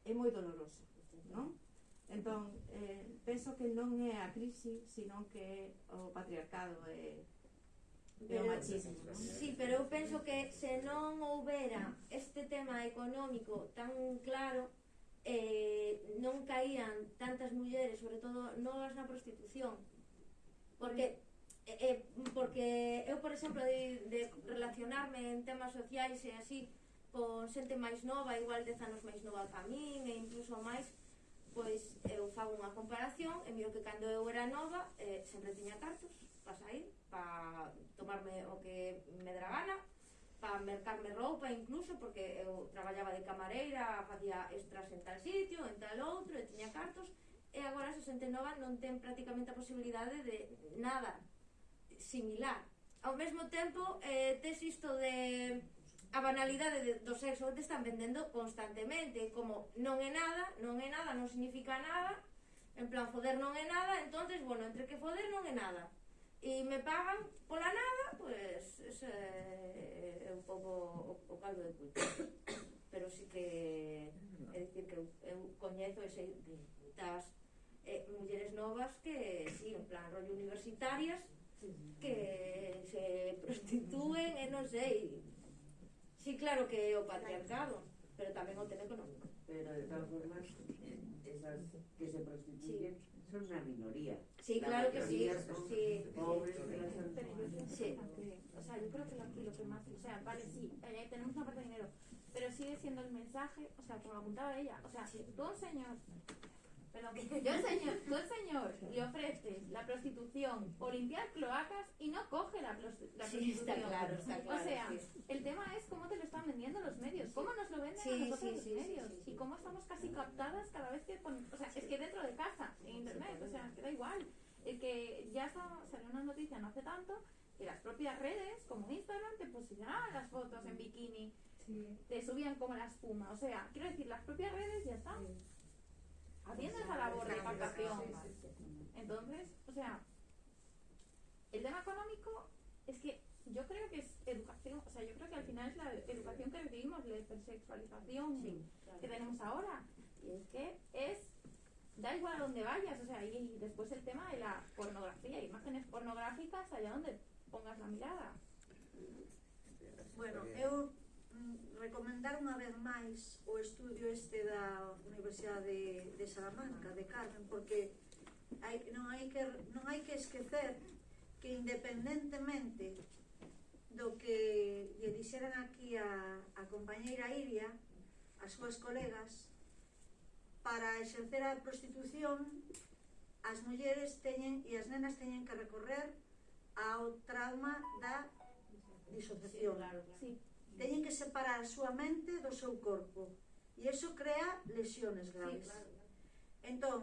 é moi doloroso, non? Entón, eh, penso que non é a crise, sino que o patriarcado é eh, e o machismo. Sí, pero eu penso que se non houbera este tema económico tan claro, eh, non caían tantas mulleres, sobre todo novas na prostitución. Porque eh, eh porque eu, por exemplo, de, de relacionarme en temas sociais e así con xente máis nova, igual dez anos máis nova que a min, e incluso máis, pois eu fago unha comparación e miro que cando eu era nova eh, sempre tiña cartos para sair, para tomarme o que me dera gana, para mercarme roupa incluso, porque eu traballaba de camareira, facía extras en tal sitio, en tal outro, e tiña cartos, e agora a 69 non ten prácticamente a posibilidade de nada similar. Ao mesmo tempo, eh, tes isto de a banalidade do sexo te están vendendo constantemente, como non é nada, non é nada, non significa nada, en plan, foder non é nada, entonces, bueno, entre que foder non é nada. E me pagan pola nada, pues, ese é un pouco o, o caldo de culpa. Pero sí que, é dicir, que eu, eu coñezo ese, das eh, mulleres novas que, sí, en plan, rollo universitarias, que se prostituen e non sei, Sí, claro que o patriarcado, pero tamén o tema económico. Pero de todas formas, esas que se prostituyen sí son una minoría. Sí, la claro que sí. son sí. pobres, Sí. o sea, yo creo que lo, lo que más, o sea, vale, sí, eh, tenemos una parte de dinero, pero sigue siendo el mensaje, o sea, como apuntaba ella, o sea, un señor, yo al señor, tú al señor le ofreces la prostitución o limpiar cloacas y no coge la, la Sí, prostitución. está claro, está claro. o sea, sí. el tema es cómo te lo están vendiendo los medios, cómo nos lo venden Sí, a nosotros los medios y cómo estamos casi captadas cada vez que pon- o sea, es que dentro de casa, en internet, o sea, que da igual. El que ya salió una noticia no hace tanto que las propias redes, como Instagram, te posicionaban las fotos en bikini, te subían como la espuma, o sea, quiero decir, las propias redes ya están haciendo esa labor de captación. Entonces, o sea, el tema económico es que yo creo que es educación, o sea, yo creo que al final es la educación que recibimos, la hipersexualización que tenemos ahora. Y es que es, da igual a donde vayas, o sea, y, y después el tema de la pornografía, imágenes pornográficas allá donde pongas la mirada. Bueno, eu recomendar unha vez máis o estudio este da Universidade de, de Salamanca, de Carmen, porque hai, non, hai que, non hai que esquecer que independentemente do que lle dixeran aquí a, a compañeira Iria, as súas colegas, para exercer a prostitución, as mulleres teñen e as nenas teñen que recorrer ao trauma da disociación. Sí, claro, claro. Sí teñen que separar a súa mente do seu corpo e iso crea lesiones graves. Sí, claro, claro. Entón,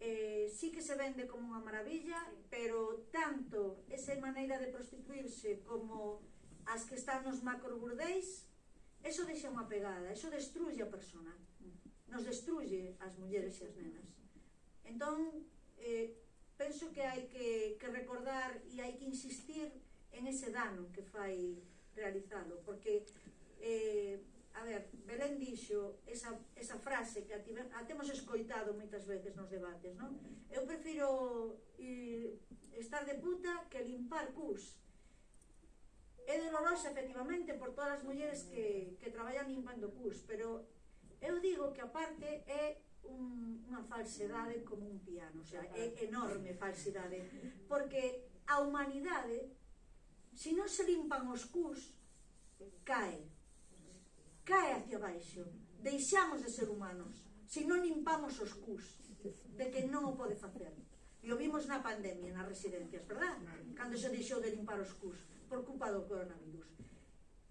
eh, sí que se vende como unha maravilla, sí. pero tanto esa maneira de prostituirse como as que están nos macroburdeis, eso deixa unha pegada, eso destruye a persona, nos destruye as mulleres e as nenas. Entón, eh, penso que hai que, que recordar e hai que insistir en ese dano que fai realizado. porque, eh, a ver, Belén dixo esa, esa frase que a, a temos escoitado moitas veces nos debates, non? Eu prefiro ir, estar de puta que limpar cus. É dolorosa, efectivamente, por todas as mulleres que, que traballan limpando cus, pero eu digo que aparte é un, unha falsedade como un piano, o sea, é enorme falsedade, porque a humanidade se non se limpan os cus, cae. Cae hacia baixo. Deixamos de ser humanos se non limpamos os cus de que non o pode facer. E o vimos na pandemia, nas residencias, verdad? Cando se deixou de limpar os cus por culpa do coronavirus.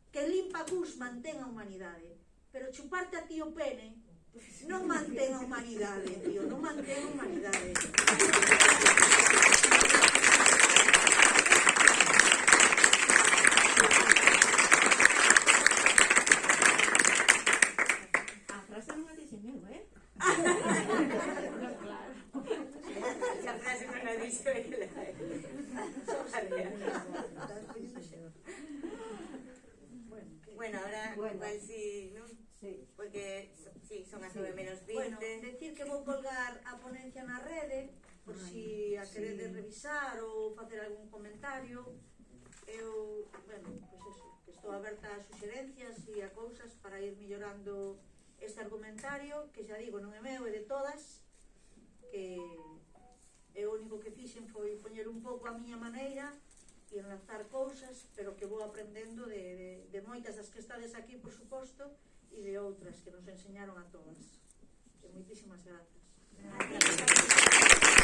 Que limpa cus mantén a humanidade, pero chuparte a ti o pene non mantén a humanidade, tío, non mantén a humanidade. Bueno, bueno ahora bueno. igual si, sí, non? Sí. Porque so, sí, son as 9 sí. menos 20. Bueno, decir que vou colgar a ponencia na rede por si a queredes revisar ou facer algún comentario. Eu, bueno, pois pues eso, que estou aberta a suxerencias e a cousas para ir mellorando este argumentario, que xa digo, non é meu, é de todas, que é o único que fixen foi poñer un pouco a miña maneira e lanzar cousas, pero que vou aprendendo de, de, de moitas das que estades aquí, por suposto, e de outras que nos enseñaron a todas. E moitísimas grazas. Gracias.